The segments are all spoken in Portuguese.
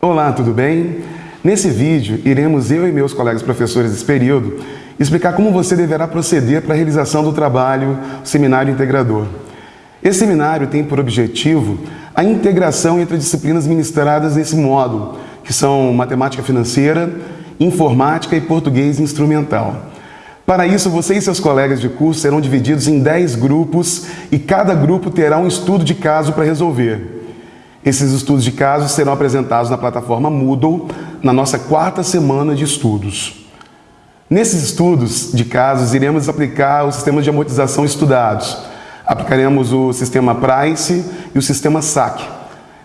Olá, tudo bem? Nesse vídeo, iremos eu e meus colegas professores desse período explicar como você deverá proceder para a realização do trabalho Seminário Integrador. Esse seminário tem por objetivo a integração entre disciplinas ministradas nesse módulo, que são matemática financeira, informática e português instrumental. Para isso, você e seus colegas de curso serão divididos em 10 grupos e cada grupo terá um estudo de caso para resolver. Esses estudos de casos serão apresentados na plataforma Moodle na nossa quarta semana de estudos. Nesses estudos de casos, iremos aplicar os sistemas de amortização estudados. Aplicaremos o sistema Price e o sistema SAC.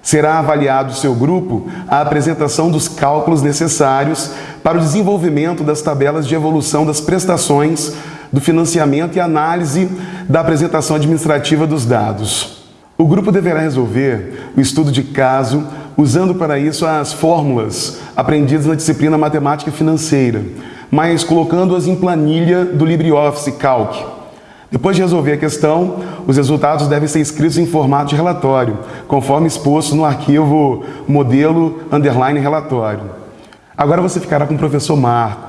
Será avaliado o seu grupo a apresentação dos cálculos necessários para o desenvolvimento das tabelas de evolução das prestações, do financiamento e análise da apresentação administrativa dos dados. O grupo deverá resolver o estudo de caso usando para isso as fórmulas aprendidas na disciplina Matemática Financeira, mas colocando-as em planilha do LibreOffice Calc. Depois de resolver a questão, os resultados devem ser escritos em formato de relatório, conforme exposto no arquivo modelo underline relatório. Agora você ficará com o professor Marco,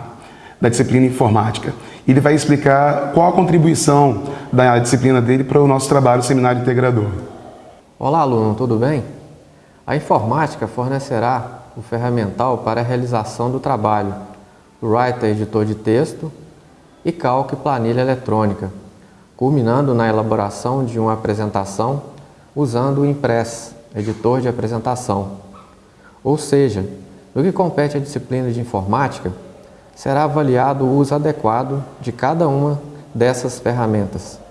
da disciplina Informática. Ele vai explicar qual a contribuição da disciplina dele para o nosso trabalho Seminário Integrador. Olá, aluno, tudo bem? A informática fornecerá o ferramental para a realização do trabalho Writer editor de texto e Calc planilha eletrônica, culminando na elaboração de uma apresentação usando o Impress, editor de apresentação. Ou seja, no que compete à disciplina de informática, será avaliado o uso adequado de cada uma dessas ferramentas.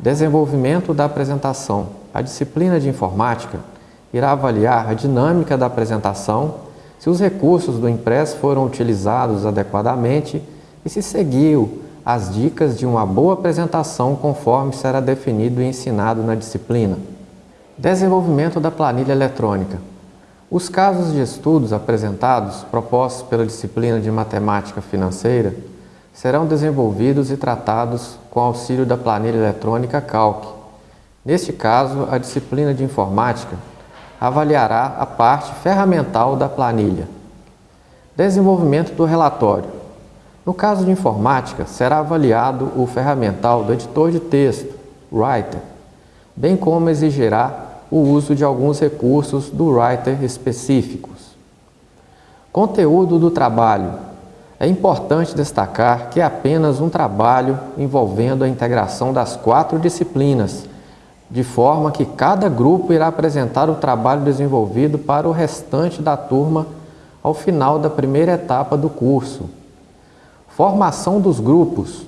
Desenvolvimento da apresentação. A disciplina de informática irá avaliar a dinâmica da apresentação, se os recursos do impresso foram utilizados adequadamente e se seguiu as dicas de uma boa apresentação conforme será definido e ensinado na disciplina. Desenvolvimento da planilha eletrônica. Os casos de estudos apresentados, propostos pela disciplina de Matemática Financeira, serão desenvolvidos e tratados com auxílio da planilha eletrônica Calc. Neste caso, a disciplina de Informática avaliará a parte ferramental da planilha. Desenvolvimento do relatório. No caso de Informática, será avaliado o ferramental do editor de texto, Writer, bem como exigirá o uso de alguns recursos do Writer específicos. Conteúdo do trabalho. É importante destacar que é apenas um trabalho envolvendo a integração das quatro disciplinas, de forma que cada grupo irá apresentar o trabalho desenvolvido para o restante da turma ao final da primeira etapa do curso. Formação dos grupos.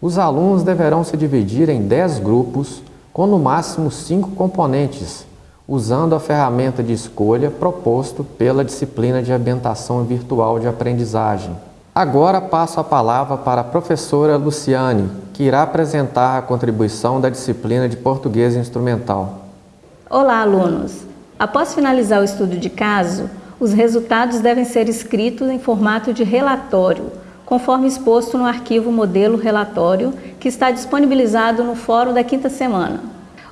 Os alunos deverão se dividir em 10 grupos, com no máximo 5 componentes, usando a ferramenta de escolha proposto pela disciplina de ambientação virtual de aprendizagem. Agora passo a palavra para a professora Luciane, que irá apresentar a contribuição da disciplina de Português Instrumental. Olá, alunos! Após finalizar o estudo de caso, os resultados devem ser escritos em formato de relatório, conforme exposto no arquivo modelo relatório, que está disponibilizado no fórum da quinta semana.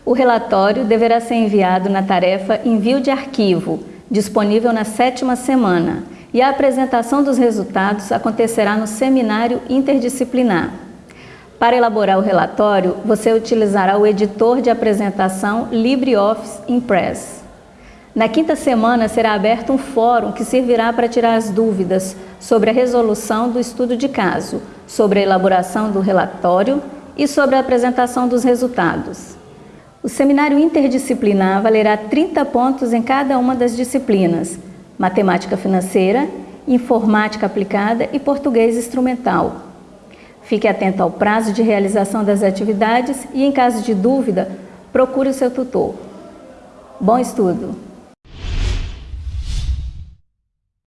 O relatório deverá ser enviado na tarefa Envio de Arquivo, disponível na sétima semana, e a apresentação dos resultados acontecerá no seminário interdisciplinar. Para elaborar o relatório, você utilizará o editor de apresentação LibreOffice Impress. Na quinta semana será aberto um fórum que servirá para tirar as dúvidas sobre a resolução do estudo de caso, sobre a elaboração do relatório e sobre a apresentação dos resultados. O seminário interdisciplinar valerá 30 pontos em cada uma das disciplinas, matemática financeira, informática aplicada e português instrumental. Fique atento ao prazo de realização das atividades e, em caso de dúvida, procure o seu tutor. Bom estudo!